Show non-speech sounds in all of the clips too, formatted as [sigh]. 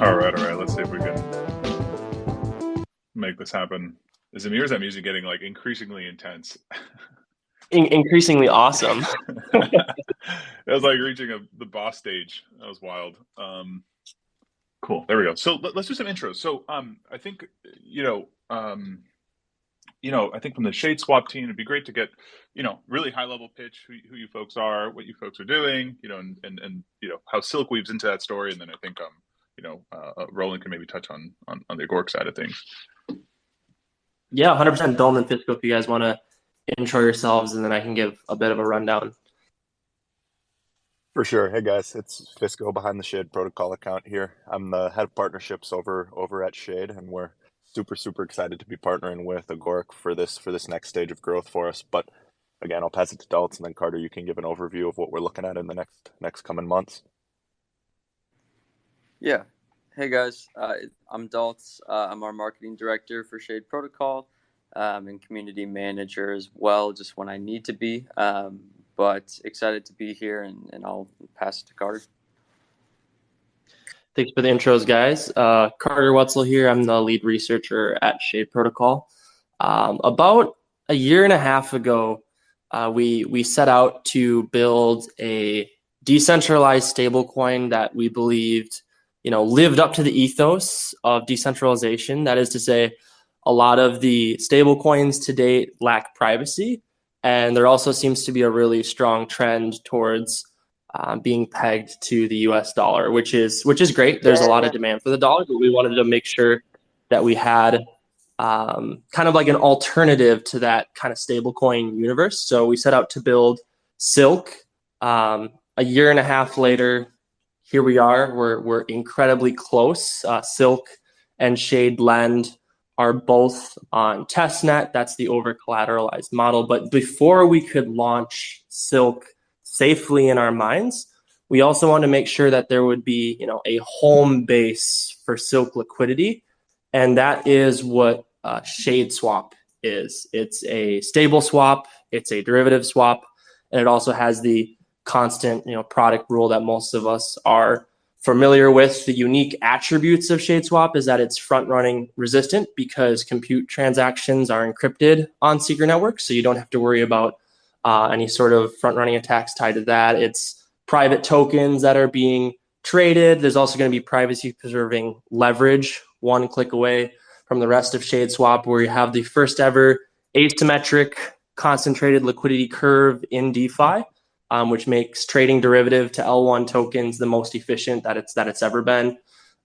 All right, all right. Let's see if we can make this happen. Is Amir's that music getting like increasingly intense? In- increasingly awesome. [laughs] it was like reaching a, the boss stage. That was wild. Um, cool. There we go. So let, us do some intros. So um, I think you know, um, you know, I think from the Shade Swap team, it'd be great to get you know really high level pitch who, who you folks are, what you folks are doing, you know, and and, and you know how Silk weaves into that story, and then I think um, you know, uh, uh Roland can maybe touch on on, on the Agoric side of things. Yeah, 100% Dalton and Fisco if you guys want to intro yourselves, and then I can give a bit of a rundown. For sure. Hey guys, it's Fisco behind the Shade Protocol account here. I'm the head of partnerships over over at Shade, and we're super super excited to be partnering with Agoric for this for this next stage of growth for us. But again, I'll pass it to Dalton, and then Carter, you can give an overview of what we're looking at in the next next coming months. Yeah. Hey guys, uh, I'm Daltz. Uh, I'm our marketing director for Shade Protocol um, and community manager as well, just when I need to be. Um, but excited to be here, and, and I'll pass it to Carter. Thanks for the intros, guys. Uh, Carter Woetzel here. I'm the lead researcher at Shade Protocol. Um, about a year and a half ago, uh, we we set out to build a decentralized stablecoin that we believed you know, lived up to the ethos of decentralization. That is to say, a lot of the stable coins to date lack privacy. And there also seems to be a really strong trend towards uh, being pegged to the US dollar, which is which is great. There's a lot of demand for the dollar, but we wanted to make sure that we had um, kind of like an alternative to that kind of stablecoin universe. So we set out to build Silk. Um, a year and a half later, here we are. We're we're incredibly close. Uh, Silk and Shade Lend are both on testnet. That's the over collateralized model. But before we could launch Silk safely in our minds, we also want to make sure that there would be you know a home base for Silk liquidity, and that is what uh, Shade Swap is. It's a stable swap. It's a derivative swap, and it also has the constant, you know, product rule that most of us are familiar with. The unique attributes of ShadeSwap is that it's front running resistant because compute transactions are encrypted on secret networks. So you don't have to worry about uh, any sort of front running attacks tied to that. It's private tokens that are being traded. There's also going to be privacy preserving leverage one click away from the rest of ShadeSwap, where you have the first ever asymmetric concentrated liquidity curve in DeFi um, which makes trading derivative to L1 tokens the most efficient that it's that it's ever been.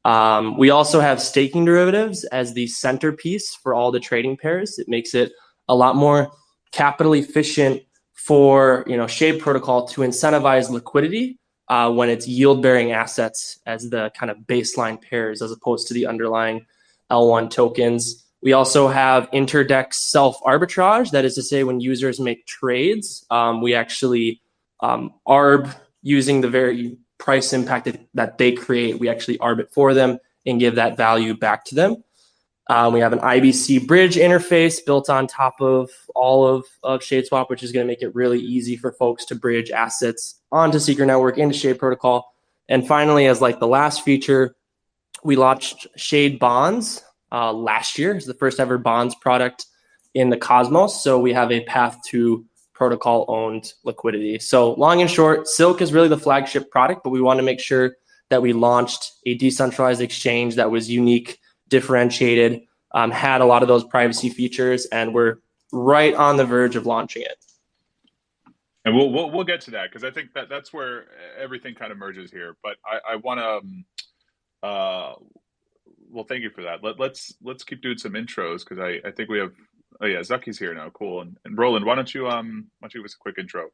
Um, we also have staking derivatives as the centerpiece for all the trading pairs. It makes it a lot more capital efficient for you know Shade Protocol to incentivize liquidity uh, when it's yield bearing assets as the kind of baseline pairs as opposed to the underlying L1 tokens. We also have interdex self arbitrage. That is to say, when users make trades, um, we actually um, ARB using the very price impact that they create, we actually ARB it for them and give that value back to them. Um, we have an IBC bridge interface built on top of all of, of ShadeSwap, which is going to make it really easy for folks to bridge assets onto Secret Network into Shade Protocol. And finally, as like the last feature, we launched Shade Bonds uh, last year. It's the first ever bonds product in the Cosmos. So we have a path to protocol owned liquidity. So, long and short, Silk is really the flagship product, but we want to make sure that we launched a decentralized exchange that was unique, differentiated, um, had a lot of those privacy features, and we're right on the verge of launching it. And we'll we'll, we'll get to that because I think that that's where everything kind of merges here. But I, I want to, um, uh, well, thank you for that. Let, let's let's keep doing some intros because I, I think we have Oh yeah, Zaki's here now. Cool. And, and Roland, why don't you um why don't you give us a quick intro?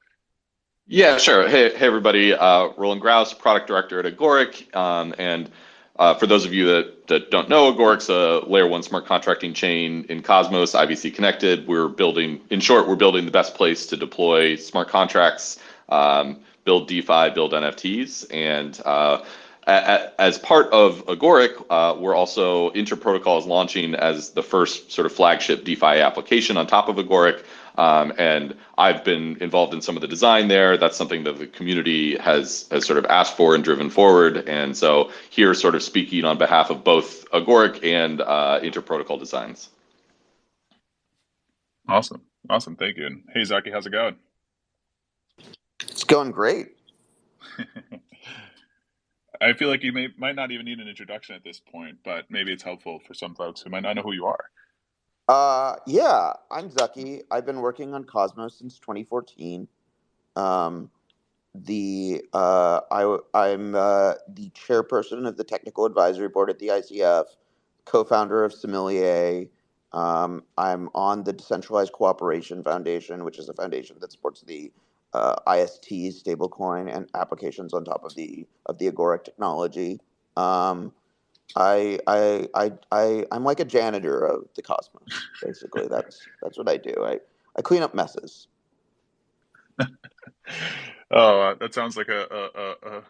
Yeah, sure. Hey, hey everybody. Uh, Roland Grouse, product director at Agoric, um, and uh, for those of you that, that don't know, Agoric's a layer one smart contracting chain in Cosmos, IBC connected. We're building, in short, we're building the best place to deploy smart contracts, um, build DeFi, build NFTs, and uh, as part of Agoric, uh, we're also Interprotocol is launching as the first sort of flagship DeFi application on top of Agoric. Um, and I've been involved in some of the design there. That's something that the community has has sort of asked for and driven forward. And so here, sort of speaking on behalf of both Agoric and uh, Interprotocol Designs. Awesome, awesome, thank you. And hey, Zaki, how's it going? It's going great. [laughs] I feel like you may might not even need an introduction at this point, but maybe it's helpful for some folks who might not know who you are. Uh, yeah, I'm Zaki. I've been working on Cosmos since 2014. Um, the uh, I I'm uh, the chairperson of the technical advisory board at the ICF, co-founder of Sommelier. Um, I'm on the Decentralized Cooperation Foundation, which is a foundation that supports the uh, IST stablecoin and applications on top of the of the Agoric technology. Um, I, I I I I'm like a janitor of the cosmos. Basically, [laughs] that's that's what I do. I I clean up messes. [laughs] oh, uh, that sounds like a a a, a,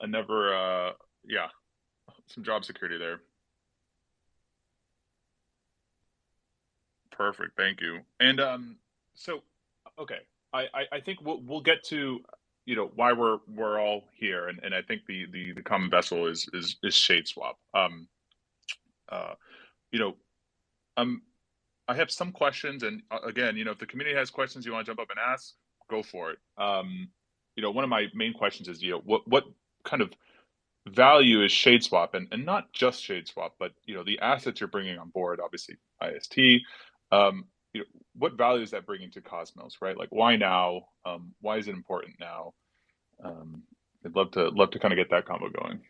[laughs] a never uh yeah some job security there. Perfect, thank you. And um, so okay, I, I, think we'll we'll get to you know why we're we're all here, and, and I think the, the the common vessel is is is Shade Swap. Um, uh, you know, um, I have some questions, and uh, again, you know, if the community has questions you want to jump up and ask, go for it. Um, you know, one of my main questions is, you know, what what kind of value is Shade Swap, and and not just Shade Swap, but you know, the assets you're bringing on board, obviously IST. Um, you know, what value is that bringing to Cosmos, right? Like, why now? Um, why is it important now? Um, I'd love to love to kind of get that combo going.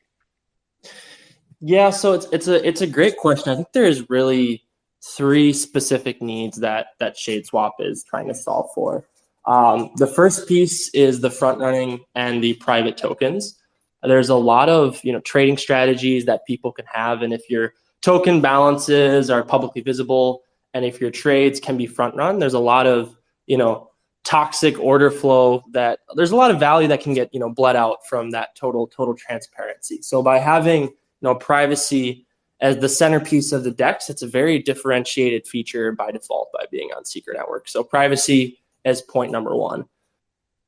Yeah, so it's it's a it's a great question. I think there is really three specific needs that that Shade Swap is trying to solve for. Um, the first piece is the front running and the private tokens. There's a lot of you know trading strategies that people can have, and if your token balances are publicly visible, and if your trades can be front run, there's a lot of, you know, toxic order flow that there's a lot of value that can get, you know, bled out from that total, total transparency. So by having, you know, privacy as the centerpiece of the DEX, it's a very differentiated feature by default by being on Secret Network. So privacy as point number one.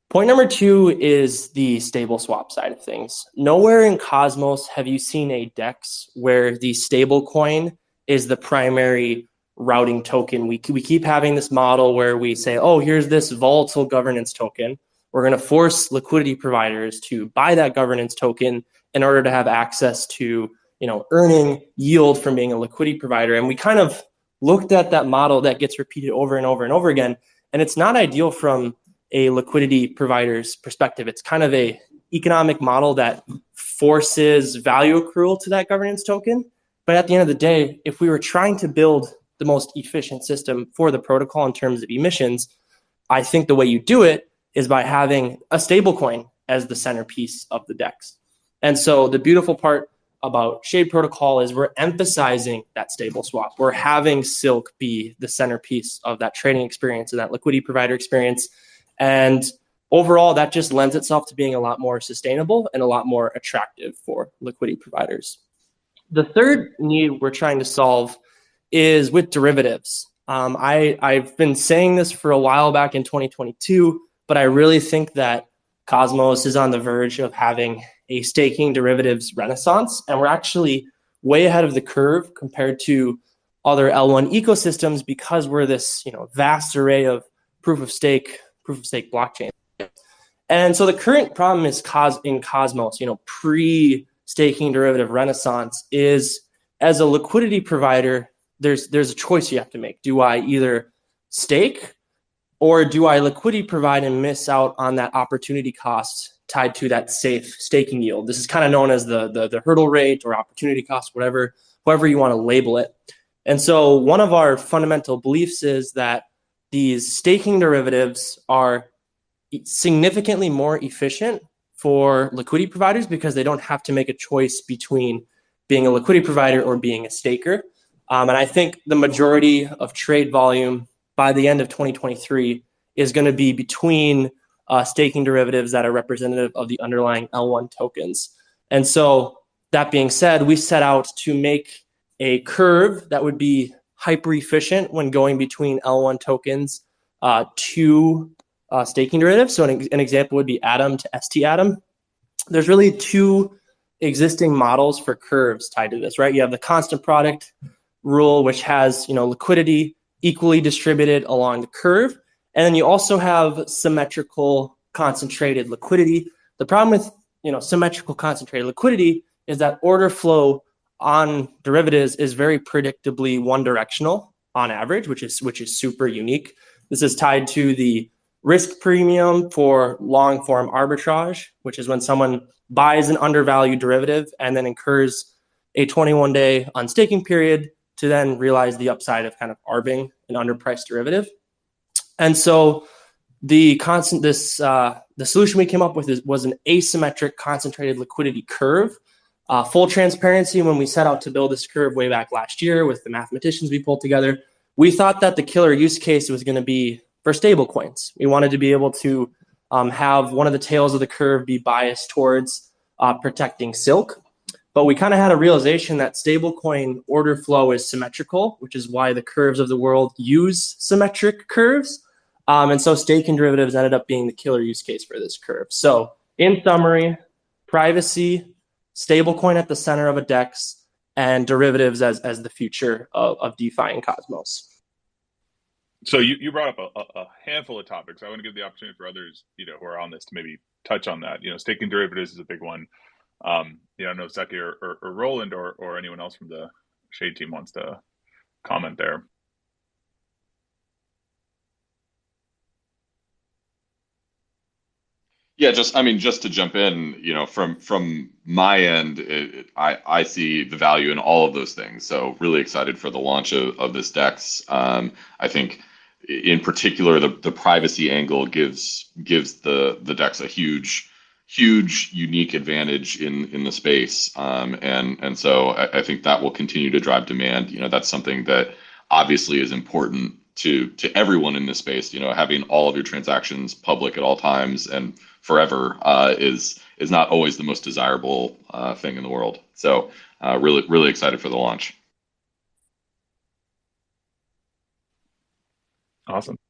Point number two is the stable swap side of things. Nowhere in Cosmos have you seen a DEX where the stable coin is the primary routing token. We, we keep having this model where we say, oh, here's this volatile governance token. We're going to force liquidity providers to buy that governance token in order to have access to, you know, earning yield from being a liquidity provider. And we kind of looked at that model that gets repeated over and over and over again. And it's not ideal from a liquidity provider's perspective. It's kind of a economic model that forces value accrual to that governance token. But at the end of the day, if we were trying to build the most efficient system for the protocol in terms of emissions, I think the way you do it is by having a stablecoin as the centerpiece of the DEX. And so the beautiful part about Shade Protocol is we're emphasizing that stable swap. We're having Silk be the centerpiece of that trading experience and that liquidity provider experience. And overall, that just lends itself to being a lot more sustainable and a lot more attractive for liquidity providers. The third need we're trying to solve is with derivatives. Um, I, I've been saying this for a while back in 2022, but I really think that Cosmos is on the verge of having a staking derivatives renaissance. And we're actually way ahead of the curve compared to other L1 ecosystems because we're this you know vast array of proof of stake, proof of stake blockchain. And so the current problem is cos in Cosmos, you know, pre-staking derivative renaissance is as a liquidity provider, there's there's a choice you have to make. Do I either stake or do I liquidity provide and miss out on that opportunity cost tied to that safe staking yield? This is kind of known as the, the, the hurdle rate or opportunity cost, whatever, however you want to label it. And so one of our fundamental beliefs is that these staking derivatives are significantly more efficient for liquidity providers because they don't have to make a choice between being a liquidity provider or being a staker. Um, and I think the majority of trade volume by the end of 2023 is going to be between uh, staking derivatives that are representative of the underlying L1 tokens. And so, that being said, we set out to make a curve that would be hyper efficient when going between L1 tokens uh, two uh, staking derivatives. So an, an example would be Atom to ST Atom. There's really two existing models for curves tied to this, right? You have the constant product rule, which has you know liquidity equally distributed along the curve, and then you also have symmetrical concentrated liquidity. The problem with you know symmetrical concentrated liquidity is that order flow on derivatives is very predictably one directional on average, which is which is super unique. This is tied to the risk premium for long form arbitrage, which is when someone buys an undervalued derivative and then incurs a 21 day unstaking period to then realize the upside of kind of arbing an underpriced derivative. And so the constant this uh, the solution we came up with is, was an asymmetric concentrated liquidity curve. Uh, full transparency when we set out to build this curve way back last year with the mathematicians we pulled together, we thought that the killer use case was going to be for stable coins. We wanted to be able to um, have one of the tails of the curve be biased towards uh, protecting silk. But we kind of had a realization that stablecoin order flow is symmetrical, which is why the curves of the world use symmetric curves. Um, and so staking derivatives ended up being the killer use case for this curve. So in summary, privacy, stablecoin at the center of a DEX, and derivatives as, as the future of, of DeFi and Cosmos. So you, you brought up a, a handful of topics. I want to give the opportunity for others, you know, who are on this to maybe touch on that. You know, staking derivatives is a big one. Um, know, I know Zaki or, or, or Roland or, or anyone else from the Shade team wants to comment there. Yeah, just I mean, just to jump in, you know, from from my end, it, I I see the value in all of those things. So really excited for the launch of, of this Dex. Um, I think in particular the, the privacy angle gives gives the the Dex a huge huge unique advantage in in the space. Um, and and so I, I, think that will continue to drive demand. You know that's something that obviously is important to to everyone in this space. You know having all of your transactions public at all times and forever uh, is is not always the most desirable uh, thing in the world. So uh, really really excited for the launch. Awesome.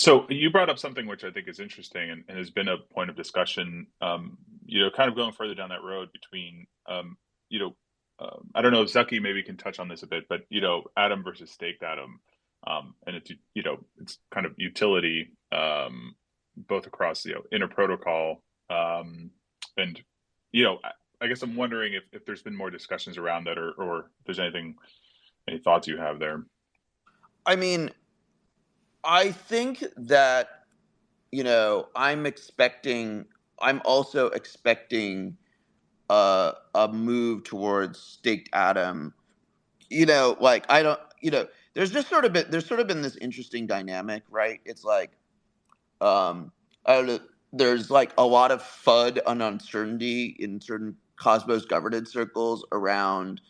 So you brought up something which I think is interesting and, and has been a point of discussion. Um, you know, kind of going further down that road between, um, you know, uh, I don't know if Zaki maybe can touch on this a bit, but you know, Atom versus staked Atom, um, and it's you know, it's kind of utility um, both across you know inner protocol, um, and you know, I, I guess I'm wondering if, if there's been more discussions around that, or or if there's anything, any thoughts you have there. I mean, I think that you know I'm expecting. I'm also expecting a a move towards staked atom. You know, like I don't. You know, there's just sort of been there's sort of been this interesting dynamic, right? It's like, um, I don't know. There's like a lot of FUD and uncertainty in certain Cosmos governance circles around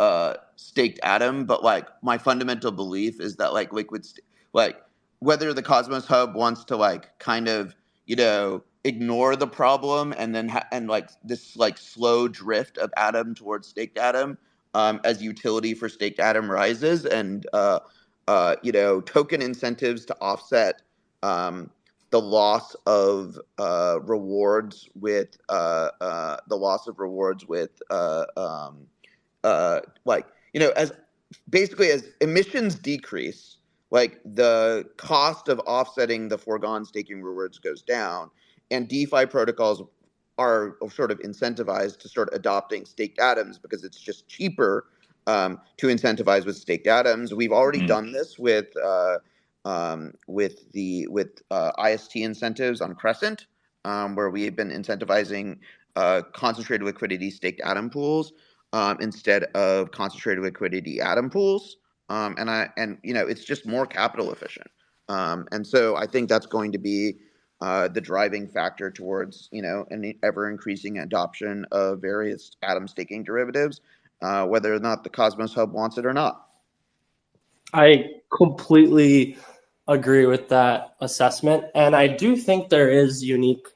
uh staked atom but like my fundamental belief is that like liquid like whether the cosmos hub wants to like kind of you know ignore the problem and then ha- and like this like slow drift of atom towards staked atom um, as utility for staked atom rises and uh, uh, you know token incentives to offset um, the loss of uh, rewards with uh, uh, the loss of rewards with uh, um, uh, like you know as basically as emissions decrease like the cost of offsetting the foregone staking rewards goes down and defi protocols are sort of incentivized to start adopting staked atoms because it's just cheaper um, to incentivize with staked atoms we've already mm. done this with uh, um, with the with uh, ist incentives on crescent um, where we've been incentivizing uh, concentrated liquidity staked atom pools um, instead of concentrated liquidity atom pools. Um, and I and you know it's just more capital efficient. Um, and so I think that's going to be uh, the driving factor towards you know an ever increasing adoption of various atom staking derivatives, uh, whether or not the Cosmos Hub wants it or not. I completely agree with that assessment, and I do think there is unique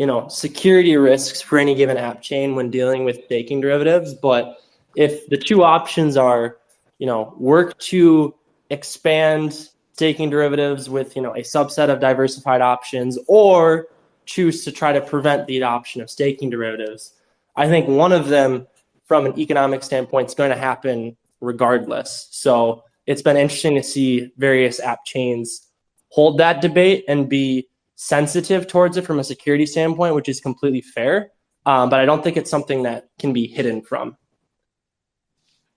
you know, security risks for any given app chain when dealing with staking derivatives. But if the two options are, you know, work to expand staking derivatives with you know a subset of diversified options or choose to try to prevent the adoption of staking derivatives. I think one of them from an economic standpoint is going to happen regardless. So it's been interesting to see various app chains hold that debate and be sensitive towards it from a security standpoint which is completely fair um, but i don't think it's something that can be hidden from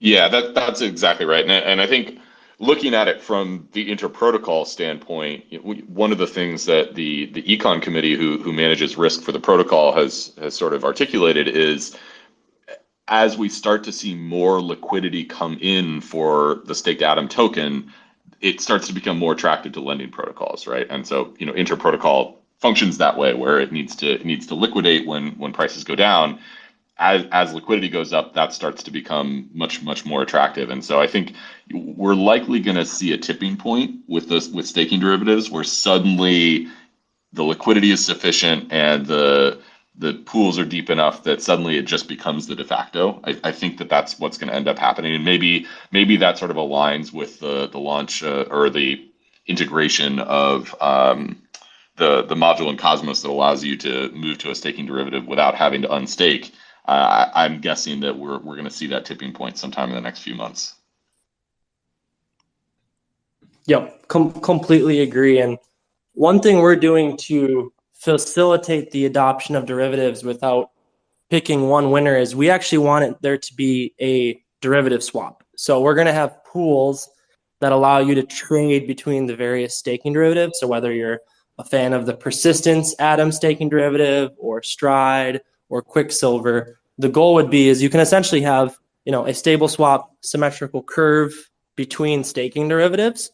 yeah that, that's exactly right and, and i think looking at it from the inter-protocol standpoint, one of the things that the the econ committee who who manages risk for the protocol has has sort of articulated is as we start to see more liquidity come in for the staked atom token, it starts to become more attractive to lending protocols, right? And so, you know, inter-protocol functions that way where it needs to it needs to liquidate when when prices go down as as liquidity goes up, that starts to become much much more attractive. And so I think we're likely going to see a tipping point with this with staking derivatives where suddenly the liquidity is sufficient and the the pools are deep enough that suddenly it just becomes the de facto. I, I think that that's what's going to end up happening, and maybe maybe that sort of aligns with the the launch uh, or the integration of um, the the module in Cosmos that allows you to move to a staking derivative without having to unstake I, am guessing that we're we're going to see that tipping point sometime in the next few months. Yep, com- completely agree. And one thing we're doing to facilitate the adoption of derivatives without picking one winner is we actually want it there to be a derivative swap. So we're going to have pools that allow you to trade between the various staking derivatives. So whether you're a fan of the persistence atom staking derivative or stride or Quicksilver, the goal would be is you can essentially have you know a stable swap symmetrical curve between staking derivatives,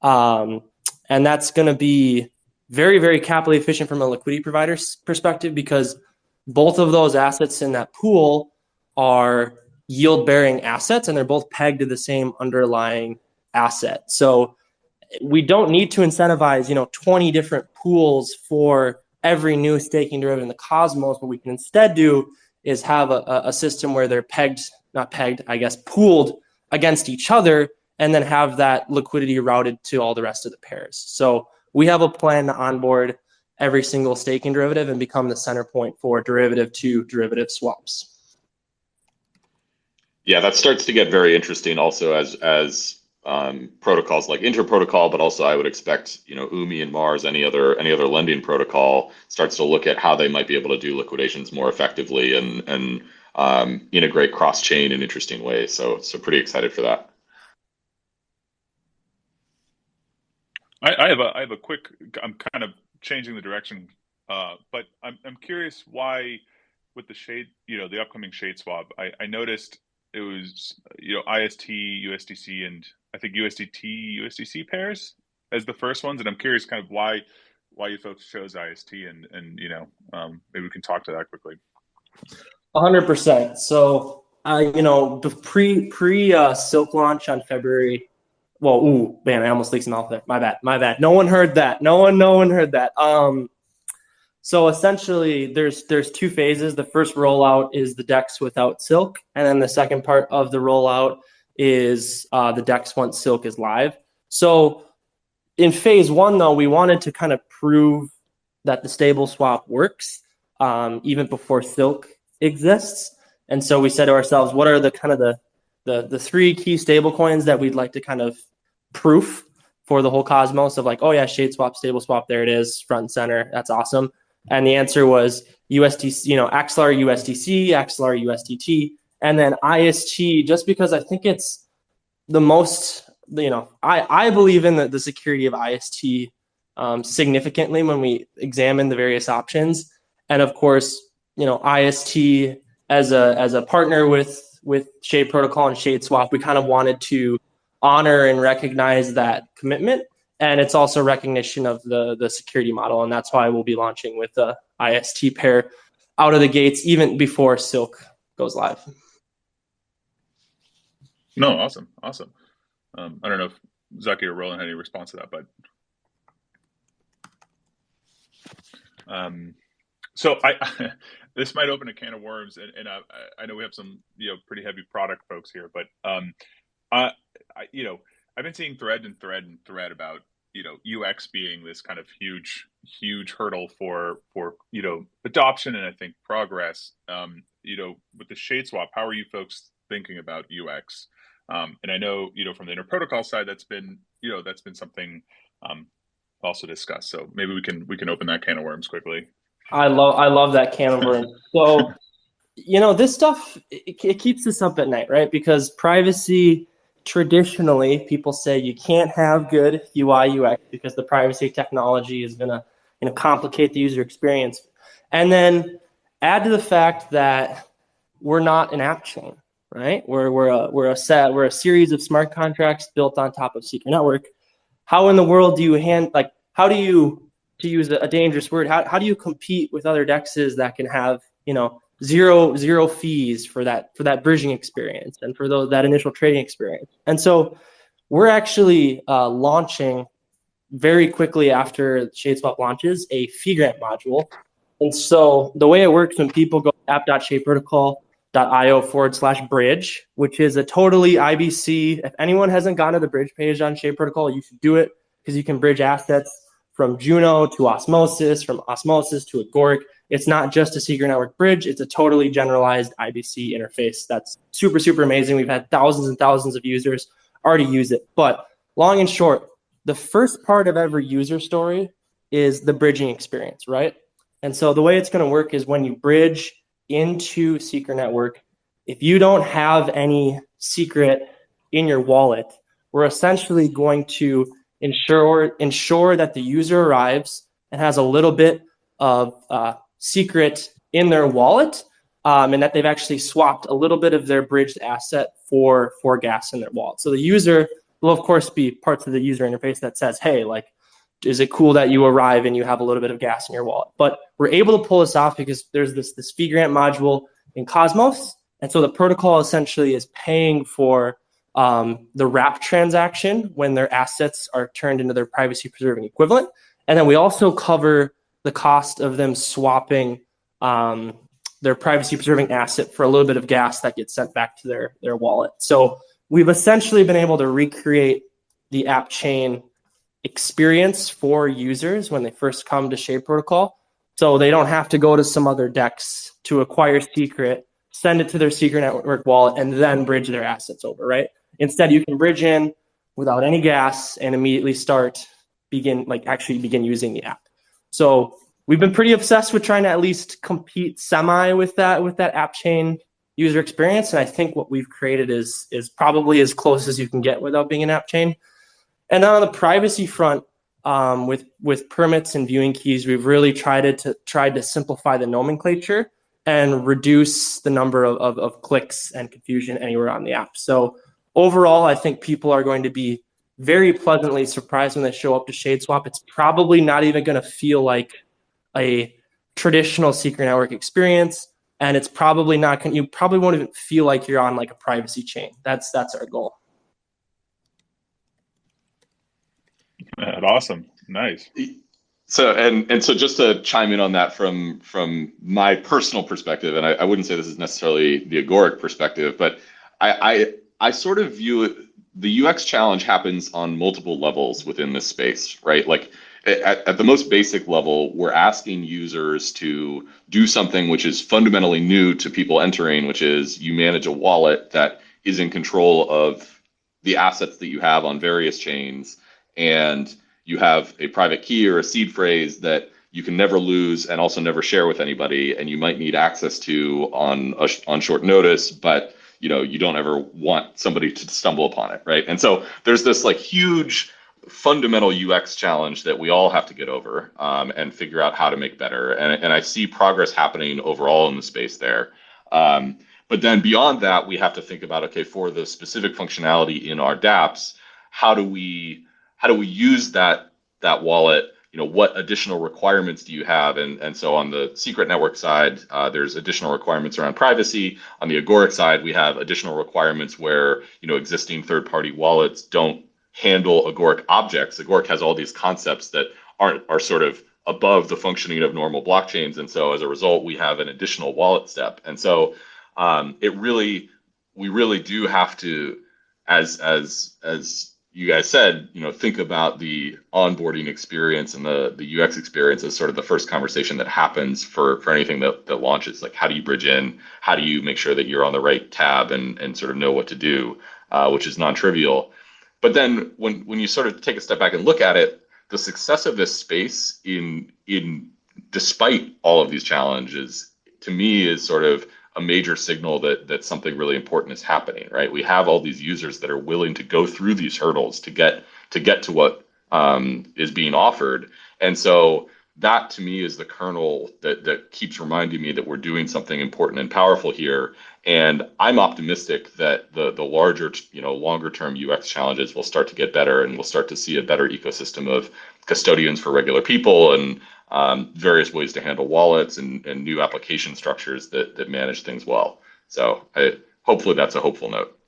um, and that's going to be very very capital efficient from a liquidity provider's perspective because both of those assets in that pool are yield bearing assets and they're both pegged to the same underlying asset. So we don't need to incentivize, you know, 20 different pools for every new staking derivative in the cosmos. What we can instead do is have a, a system where they're pegged, not pegged, I guess, pooled against each other, and then have that liquidity routed to all the rest of the pairs. So we have a plan to onboard every single staking derivative and become the center point for derivative to derivative swaps. Yeah, that starts to get very interesting also as as um, protocols like Interprotocol, but also I would expect you know Umee and Mars, any other any other lending protocol starts to look at how they might be able to do liquidations more effectively and and um, integrate cross chain in interesting ways. So so pretty excited for that. I, I have a I have a quick. I'm kind of changing the direction, uh, but I'm I'm curious why with the shade you know the upcoming shade swap I, I noticed it was you know IST USDC and I think USDT USDC pairs as the first ones, and I'm curious kind of why why you folks chose IST and and you know um, maybe we can talk to that quickly. hundred percent. So uh, you know the pre pre uh, Silk launch on February. Well, ooh, man, I almost leaked some mouth there. My bad, my bad. No one heard that. No one, no one heard that. Um, so essentially, there's there's two phases. The first rollout is the DEX without Silk, and then the second part of the rollout is uh, the DEX once Silk is live. So in phase one, though, we wanted to kind of prove that the stable swap works um, even before Silk exists. And so we said to ourselves, what are the kind of the the, the three key stable coins that we'd like to kind of proof for the whole cosmos of like, oh yeah, shade swap, stable swap, there it is, front and center. That's awesome. And the answer was USDC, you know, Axelar USDC, Axelar USDT, and then IST, just because I think it's the most, you know, I, I believe in the, the security of IST um, significantly when we examine the various options. And of course, you know, IST as a as a partner with with Shade Protocol and Shade Swap, we kind of wanted to honor and recognize that commitment. And it's also recognition of the the security model, and that's why we'll be launching with the IST pair out of the gates even before Silk goes live. No, awesome, awesome. Um, I don't know if Zaki or Roland had any response to that, but um, so I [laughs] this might open a can of worms, and, and I, I know we have some you know pretty heavy product folks here, but um, I, I you know I've been seeing thread and thread and thread about you know UX being this kind of huge huge hurdle for for you know adoption and I think progress. Um, you know, with the shade swap, how are you folks thinking about UX? Um, and I know you know from the inter protocol side, that's been you know that's been something um, also discussed. So maybe we can we can open that can of worms quickly. I love I love that can of worms. [laughs] So you know this stuff it, it keeps us up at night, right? Because privacy traditionally people say you can't have good UI UX because the privacy technology is going to you know complicate the user experience. And then add to the fact that we're not an app chain, right? We're we're a we're a set we're a series of smart contracts built on top of Secret Network. How in the world do you hand like how do you to use a, dangerous word how, how do you compete with other dexes that can have you know zero zero fees for that for that bridging experience and for those that initial trading experience and so we're actually uh, launching very quickly after shadeswap launches a fee grant module and so the way it works when people go app.shadeprotocol.io forward slash bridge which is a totally ibc if anyone hasn't gone to the bridge page on Shade protocol you should do it because you can bridge assets from Juno to Osmosis, from Osmosis to Agoric. It's not just a secret network bridge, it's a totally generalized IBC interface that's super, super amazing. We've had thousands and thousands of users already use it. But long and short, the first part of every user story is the bridging experience, right? And so the way it's going to work is when you bridge into Secret Network, if you don't have any secret in your wallet, we're essentially going to ensure ensure that the user arrives and has a little bit of uh, secret in their wallet um, and that they've actually swapped a little bit of their bridged asset for for gas in their wallet. So the user will of course be parts of the user interface that says hey like is it cool that you arrive and you have a little bit of gas in your wallet but we're able to pull this off because there's this this fee grant module in cosmos and so the protocol essentially is paying for um, the wrap transaction when their assets are turned into their privacy preserving equivalent. And then we also cover the cost of them swapping um, their privacy preserving asset for a little bit of gas that gets sent back to their, their wallet. So we've essentially been able to recreate the app chain experience for users when they first come to Shade Protocol. So they don't have to go to some other DEX to acquire secret, send it to their secret network wallet, and then bridge their assets over, right? Instead, you can bridge in without any gas and immediately start begin like actually begin using the app. So we've been pretty obsessed with trying to at least compete semi with that with that app chain user experience. And I think what we've created is is probably as close as you can get without being an app chain. And then on the privacy front, um, with with permits and viewing keys, we've really tried to tried to simplify the nomenclature and reduce the number of, of, of clicks and confusion anywhere on the app. So overall, I think people are going to be very pleasantly surprised when they show up to Shadeswap. It's probably not even going to feel like a traditional secret network experience, and it's probably not. You probably won't even feel like you're on like a privacy chain. That's that's our goal. That's awesome. Nice. So and and so just to chime in on that from from my personal perspective, and I, I wouldn't say this is necessarily the agoric perspective, but I, I I sort of view it, the UX challenge happens on multiple levels within this space, right? Like at, at, the most basic level, we're asking users to do something which is fundamentally new to people entering, which is you manage a wallet that is in control of the assets that you have on various chains, and you have a private key or a seed phrase that you can never lose and also never share with anybody, and you might need access to on on short notice, but you know you don't ever want somebody to stumble upon it right? And so there's this like huge fundamental ux challenge that we all have to get over um, and figure out how to make better and, and i see progress happening overall in the space there. Um, but then beyond that we have to think about okay for the specific functionality in our dapps how do we how do we use that that wallet? You know what additional requirements do you have? And and so on the secret network side uh, there's additional requirements around privacy. On the agoric side we have additional requirements where you know existing third party wallets don't handle agoric objects. Agoric has all these concepts that aren't are sort of above the functioning of normal blockchains. And so as a result we have an additional wallet step. And so um, it really we really do have to as as as you guys said, you know, think about the onboarding experience and the the UX experience as sort of the first conversation that happens for for anything that that launches. Like, how do you bridge in? How do you make sure that you're on the right tab and and sort of know what to do, uh, which is non-trivial. But then when when you sort of take a step back and look at it, the success of this space in in despite all of these challenges, to me, is sort of a major signal that that something really important is happening, right? We have all these users that are willing to go through these hurdles to get to get to what um, is being offered, and so that to me is the kernel that that keeps reminding me that we're doing something important and powerful here. And I'm optimistic that the the larger, you know, longer term UX challenges will start to get better, and we'll start to see a better ecosystem of custodians for regular people and um, various ways to handle wallets and, and new application structures that that manage things well. So I, hopefully that's a hopeful note.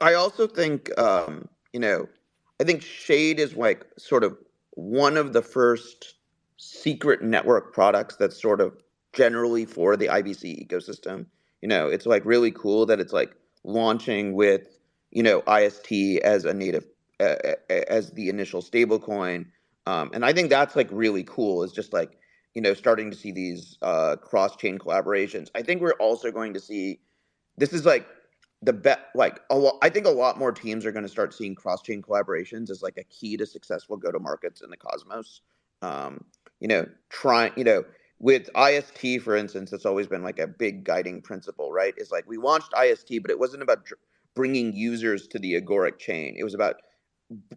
I also think, um, you know, I think Shade is like sort of one of the first secret network products that's sort of generally for the IBC ecosystem. You know, it's like really cool that it's like launching with, you know, IST as a native, as the initial stablecoin. Um, and I think that's like really cool is just like, you know, starting to see these uh, cross chain collaborations. I think we're also going to see this is like the bet like a i think a lot more teams are going to start seeing cross-chain collaborations as like a key to successful go-to-markets in the cosmos um, you know trying you know with ist for instance it's always been like a big guiding principle right it's like we launched ist but it wasn't about bringing users to the agoric chain it was about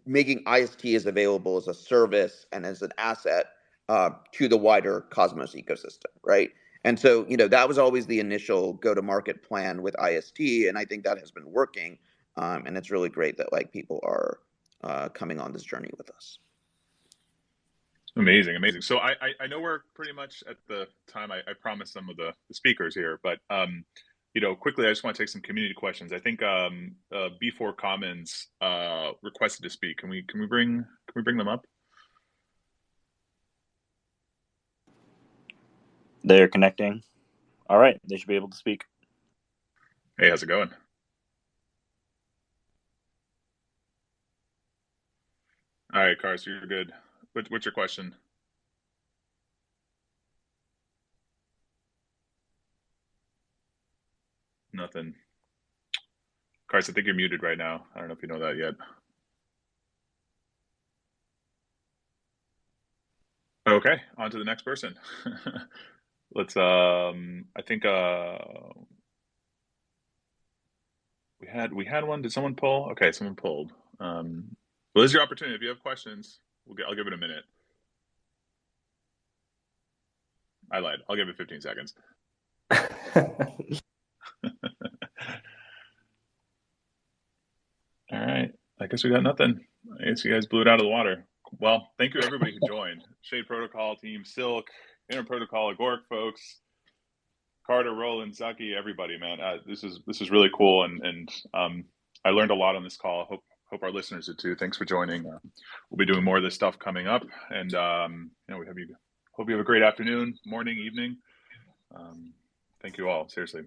making ist as available as a service and as an asset uh, to the wider cosmos ecosystem right and so, you know, that was always the initial go to market plan with IST. And I think that has been working. Um, and it's really great that like people are uh, coming on this journey with us. Amazing, amazing. So I, I, I know we're pretty much at the time I, I promised some of the, the speakers here, but um, you know, quickly, I just want to take some community questions. I think um, uh, B4 Commons uh, requested to speak. Can we can we bring can we bring them up? They're connecting. All right, they should be able to speak. Hey, how's it going? All right, Cars, you're good. What, what's your question? Nothing. Cars, I think you're muted right now. I don't know if you know that yet. Okay, on to the next person. [laughs] let's um i think uh we had we had one did someone pull okay someone pulled um well this is your opportunity if you have questions we'll get i'll give it a minute i lied i'll give it 15 seconds [laughs] [laughs] all right i guess we got nothing i guess you guys blew it out of the water well thank you everybody who joined shade protocol team silk Inter Protocol, Agoric folks, Carter, Roland, Zaki, everybody, man. Uh, this is this is really cool, and and um, I learned a lot on this call. Hope hope our listeners did too. Thanks for joining. Uh, we'll be doing more of this stuff coming up, and um, you know, we have you. Hope you have a great afternoon, morning, evening. Um, thank you all. Seriously.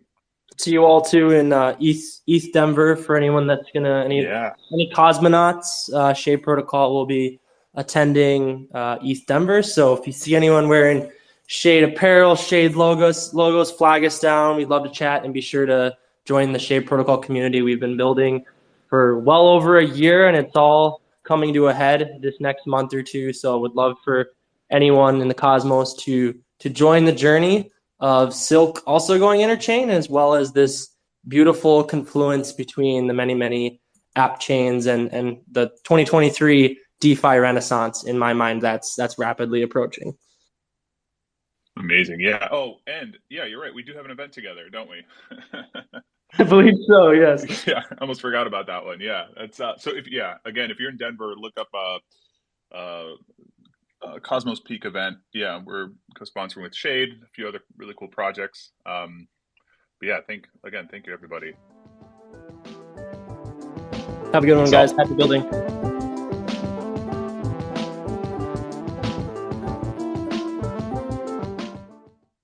See you all too in uh, East ETHDenver for anyone that's gonna any yeah. any cosmonauts. Uh, Shade Protocol will be attending uh, ETHDenver. So if you see anyone wearing Shade Apparel, Shade logos, logos, flag us down. We'd love to chat and be sure to join the Shade Protocol community we've been building for well over a year, and it's all coming to a head this next month or two. So would love for anyone in the cosmos to to join the journey of Silk also going interchain, as well as this beautiful confluence between the many many app chains and and the 2023 DeFi renaissance. In my mind, that's that's rapidly approaching. Amazing. Yeah. Oh, and yeah, you're right. We do have an event together, don't we? [laughs] I believe so. Yes. Yeah. I almost forgot about that one. Yeah. That's uh, so. If yeah, again, if you're in Denver, look up uh, uh, uh Cosmos Peak event. Yeah, we're co-sponsoring with Shade, a few other really cool projects. Um, but yeah, thank again, thank you everybody. Have a good one, guys. Happy building.